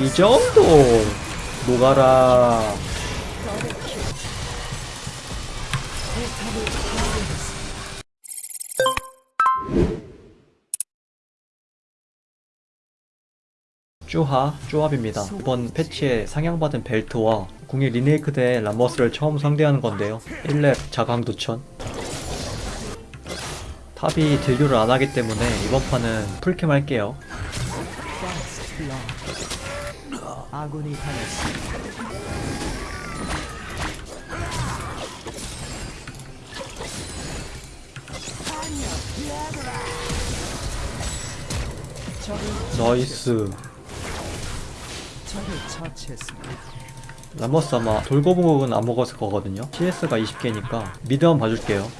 이 정도 녹아라 쭈하, 쭈합입니다. 이번 패치에 상향받은 벨트와 궁이 리메이크된 람머스를 처음 상대하는 건데요. 1렙 자강 두천. 탑이 딜교를 안 하기 때문에 이번 판은 풀캠 할게요. 아군이 당했습니다. 나이스. 적을 처치했습니다. 람머스 아마 돌거북은 안 먹었을 거거든요. CS가 20개니까 미드 한번 봐줄게요.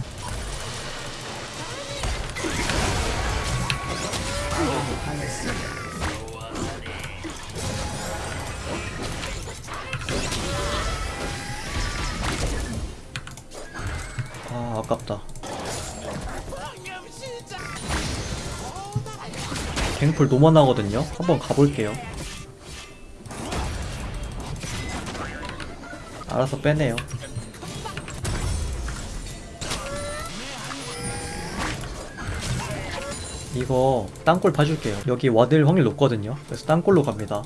아 아깝다. 갱풀 노만하거든요. 한번 가볼게요. 알아서 빼내요. 이거 땅굴 봐줄게요. 여기 와드일 확률 높거든요. 그래서 땅굴로 갑니다.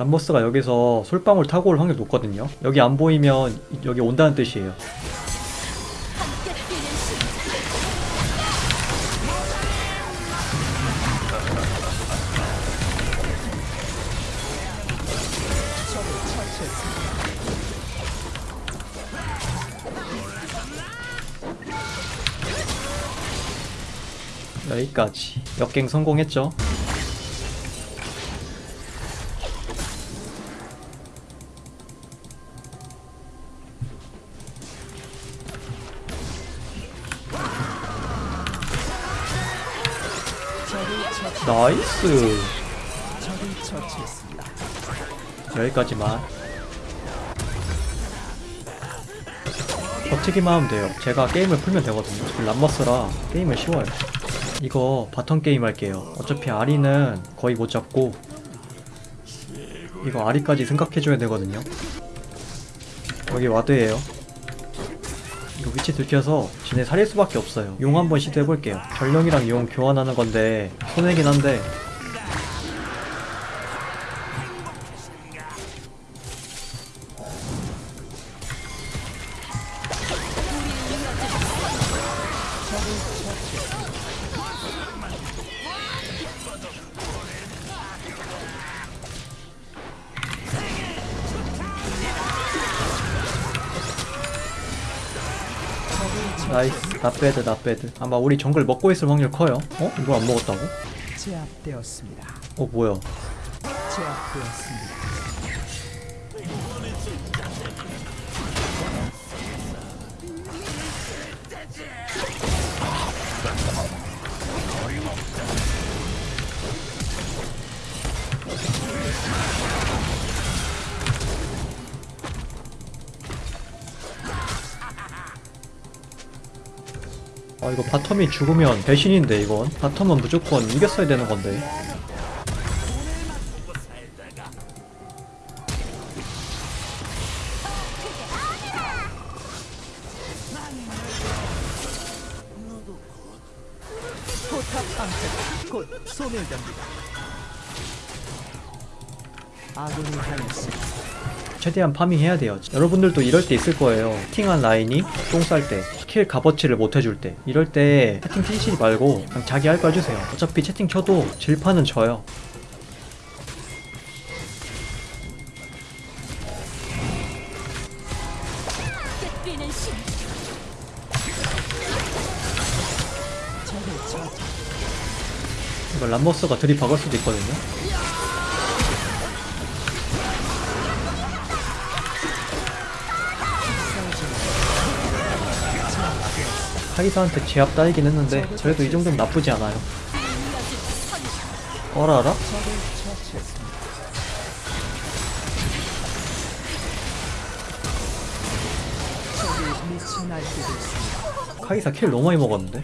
람버스가 여기서 솔방울 타고 올 확률 높거든요. 여기 안 보이면 여기 온다는 뜻이에요. 여기까지. 역갱 성공했죠. nice. 여기까지만. 버티기만 하면 돼요. 제가 게임을 풀면 되거든요. 지금 람머스라 게임은 쉬워요. 이거 bottom 게임 할게요. 어차피 아리는 거의 못 잡고 이거 아리까지 생각해줘야 되거든요. 여기 ward예요. 이거 위치 들켜서 지네 살릴 수밖에 없어요. 용 한번 시도해볼게요. 전령이랑 용 교환하는 건데 손해긴 한데 nice not bad not bad 아마 우리 정글 먹고 있을 확률 커요 어? 이거 안 먹었다고? 제압되었습니다. 어 뭐야 제압되었습니다. 아 이거 bottom이 죽으면 배신인데 이건. 바텀은 무조건 이겼어야 되는 건데. 최대한 farming해야 돼요. 여러분들도 이럴 때 있을 거예요. 채팅한 라인이 똥 쌀때 킬 값어치를 못 해줄 때 이럴 때 채팅 치시지 말고 그냥 자기 할 거 해주세요. 어차피 채팅 쳐도 질판은 져요. 람머스가 들이박을 수도 있거든요 카이사한테 제압 따이긴 했는데 그래도 이 정도면 나쁘지 않아요 어라라? 카이사 킬 너무 많이 먹었는데?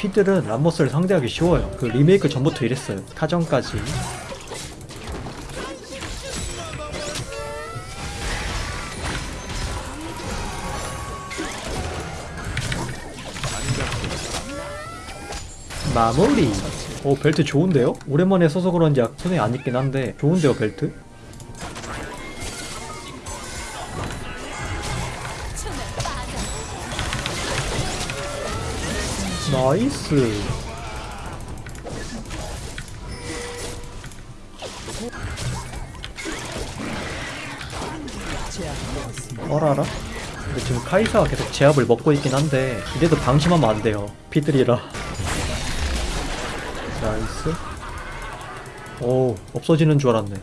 피들은 람머스를 상대하기 쉬워요. 그 리메이크 전부터 이랬어요. 타전까지. 마무리. 오 벨트 좋은데요? 오랜만에 써서 그런지 손에 안 익긴 한데 좋은데요 벨트? nice. 어라라? 근데 지금 카이사가 계속 제압을 먹고 있긴 한데 이래도 방심하면 안 돼요. 피들이라. nice. 오, 없어지는 줄 알았네.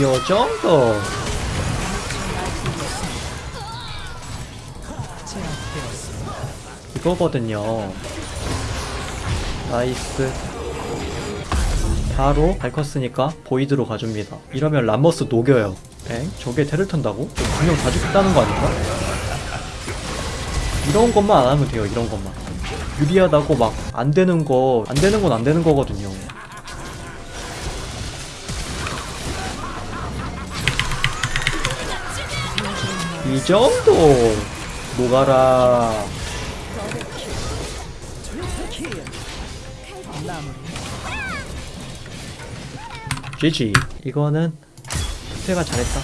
요 정도. 이거거든요. nice. 바로 밟컸으니까 void로 가줍니다. 이러면 람머스 녹여요. 엥? 저게 텔을 탄다고? 분명 다 죽겠다는 거 아닌가? 이런 것만 안 하면 돼요, 이런 것만. 유리하다고 막 안 되는 거, 안 되는 건 안 되는 거거든요. 이 정도! 녹아라. GG. 이거는 태가 잘했다.